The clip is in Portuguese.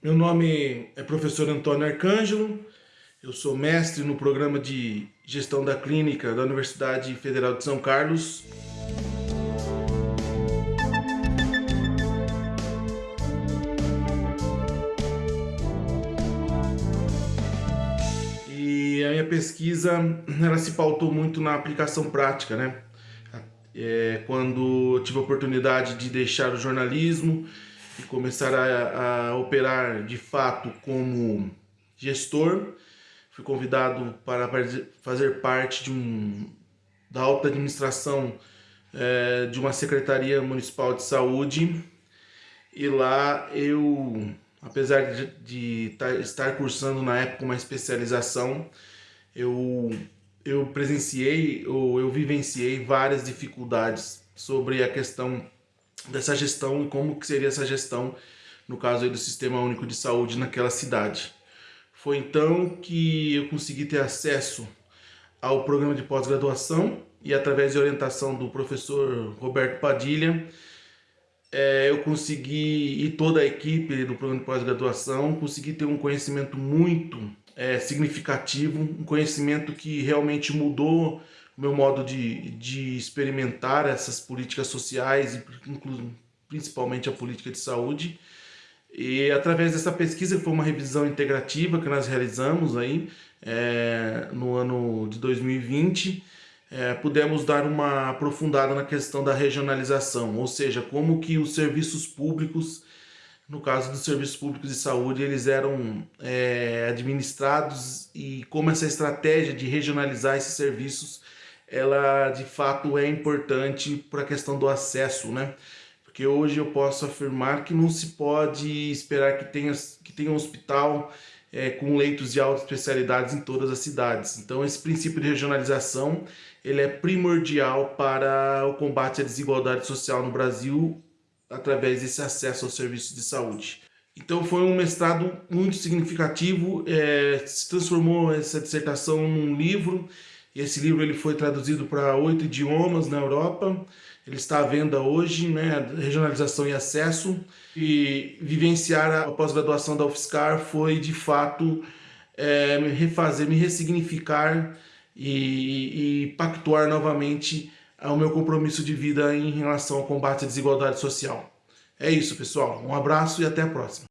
Meu nome é professor Antônio Arcângelo, eu sou mestre no programa de gestão da clínica da Universidade Federal de São Carlos. E a minha pesquisa ela se pautou muito na aplicação prática, né? É, quando tive a oportunidade de deixar o jornalismo e começar a, a operar de fato como gestor, fui convidado para fazer parte de um, da alta administração é, de uma secretaria municipal de saúde. E lá eu, apesar de, de estar cursando na época uma especialização, eu eu presenciei ou eu vivenciei várias dificuldades sobre a questão dessa gestão e como que seria essa gestão no caso do Sistema Único de Saúde naquela cidade. Foi então que eu consegui ter acesso ao programa de pós-graduação e através de orientação do professor Roberto Padilha, é, eu consegui, e toda a equipe do programa de pós-graduação, consegui ter um conhecimento muito é, significativo, um conhecimento que realmente mudou meu modo de, de experimentar essas políticas sociais, e principalmente a política de saúde. E através dessa pesquisa, foi uma revisão integrativa que nós realizamos aí é, no ano de 2020, é, pudemos dar uma aprofundada na questão da regionalização, ou seja, como que os serviços públicos no caso dos serviços públicos de saúde, eles eram é, administrados e como essa estratégia de regionalizar esses serviços, ela de fato é importante para a questão do acesso, né? Porque hoje eu posso afirmar que não se pode esperar que tenha, que tenha um hospital é, com leitos de alta especialidades em todas as cidades. Então esse princípio de regionalização ele é primordial para o combate à desigualdade social no Brasil através desse acesso aos serviços de saúde. Então foi um mestrado muito significativo, é, se transformou essa dissertação num livro, esse livro ele foi traduzido para oito idiomas na Europa, ele está à venda hoje, né, regionalização e acesso, e vivenciar a pós-graduação da UFSCar foi de fato é, me refazer, me ressignificar e, e pactuar novamente ao meu compromisso de vida em relação ao combate à desigualdade social. É isso, pessoal. Um abraço e até a próxima.